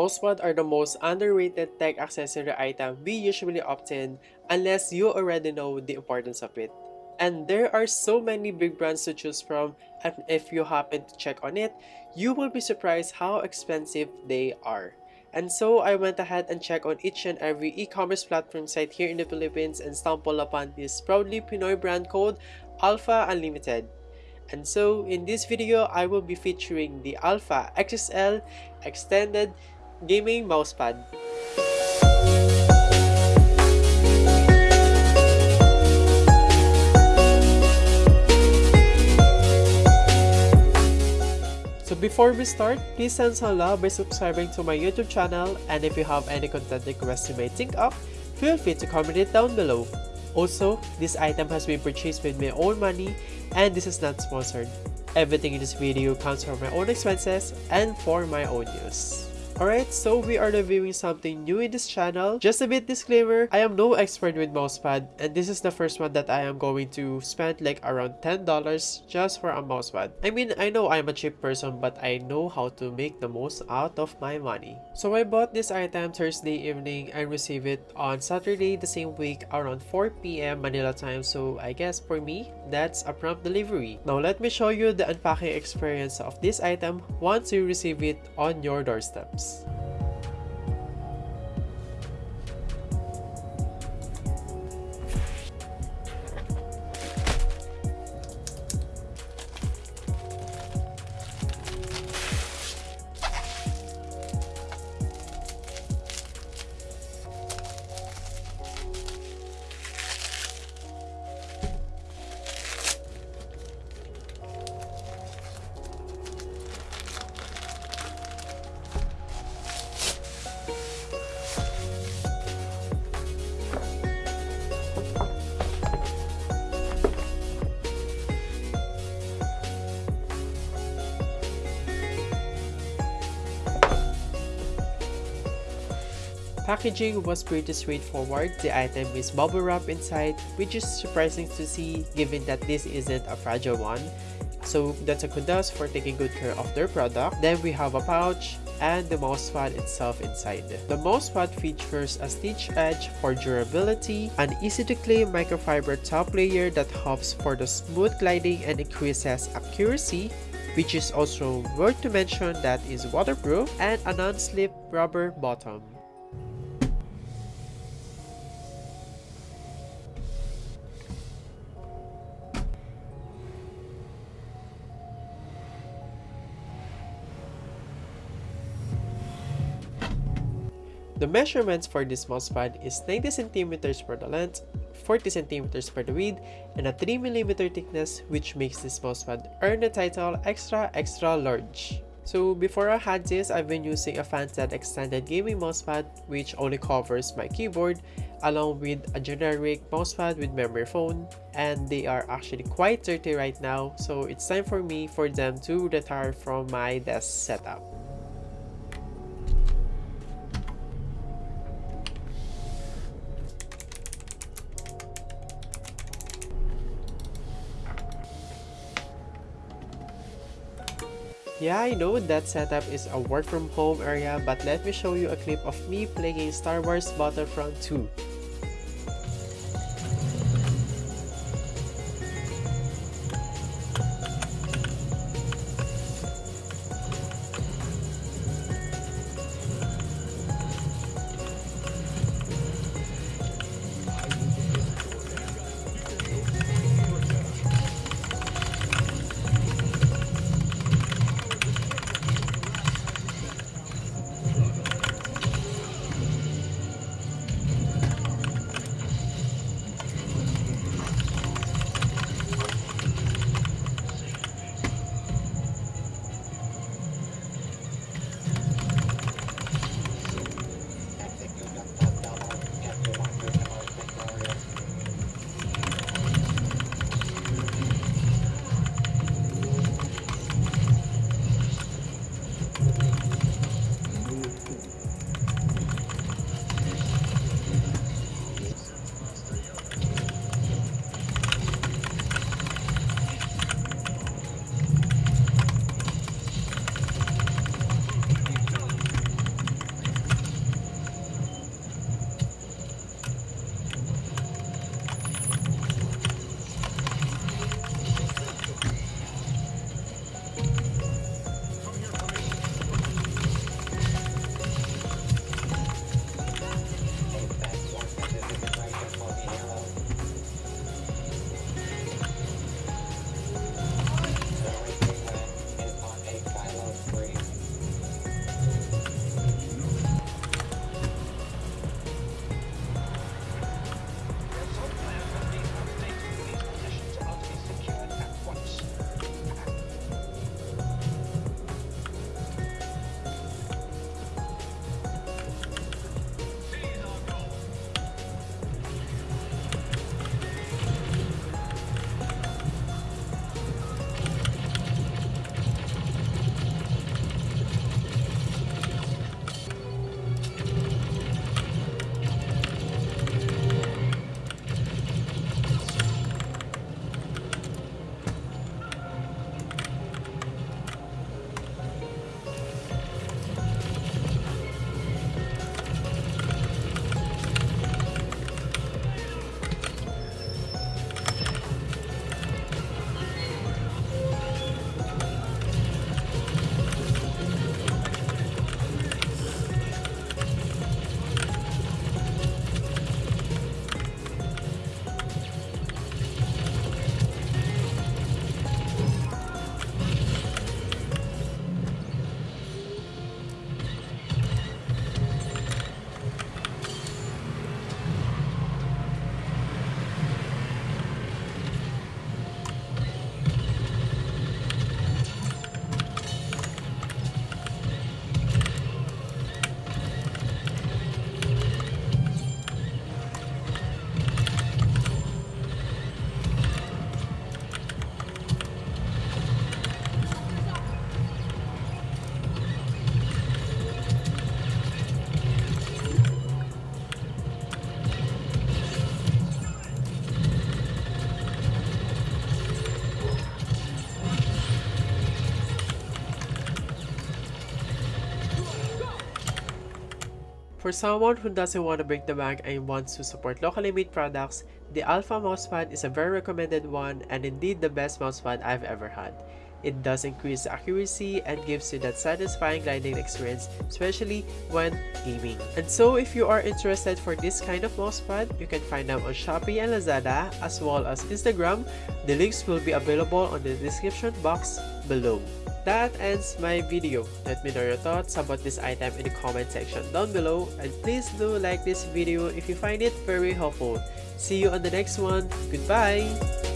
Mousepad are the most underrated tech accessory item we usually obtain unless you already know the importance of it. And there are so many big brands to choose from and if you happen to check on it, you will be surprised how expensive they are. And so I went ahead and checked on each and every e-commerce platform site here in the Philippines and stumbled upon this proudly Pinoy brand called Alpha Unlimited. And so in this video, I will be featuring the Alpha XXL Extended Gaming Mousepad. So before we start, please send some love by subscribing to my YouTube channel and if you have any content requests you may think of, feel free to comment it down below. Also, this item has been purchased with my own money and this is not sponsored. Everything in this video comes from my own expenses and for my own use. Alright, so we are reviewing something new in this channel. Just a bit disclaimer, I am no expert with mousepad and this is the first one that I am going to spend like around $10 just for a mousepad. I mean, I know I'm a cheap person but I know how to make the most out of my money. So I bought this item Thursday evening and received it on Saturday the same week around 4pm Manila time so I guess for me, that's a prompt delivery. Now let me show you the unpacking experience of this item once you receive it on your doorsteps. Packaging was pretty straightforward. The item is bubble wrap inside, which is surprising to see given that this isn't a fragile one. So that's a kudos for taking good care of their product. Then we have a pouch and the mousepad itself inside. The mousepad features a stitch edge for durability, an easy to clean microfiber top layer that helps for the smooth gliding and increases accuracy, which is also worth to mention that is waterproof, and a non-slip rubber bottom. The measurements for this mousepad is 90 cm for the length, 40 cm for the width, and a 3mm thickness which makes this mousepad earn the title Extra Extra Large. So before I had this, I've been using a Fansat extended gaming mousepad which only covers my keyboard along with a generic mousepad with memory foam and they are actually quite dirty right now so it's time for me for them to retire from my desk setup. Yeah, I know that setup is a work from home area, but let me show you a clip of me playing Star Wars Battlefront 2. For someone who doesn't want to break the bank and wants to support locally made products, the Alpha mousepad is a very recommended one and indeed the best mousepad I've ever had. It does increase accuracy and gives you that satisfying gliding experience, especially when gaming. And so if you are interested for this kind of mousepad, you can find them on Shopee and Lazada as well as Instagram. The links will be available on the description box below. That ends my video. Let me know your thoughts about this item in the comment section down below and please do like this video if you find it very helpful. See you on the next one. Goodbye!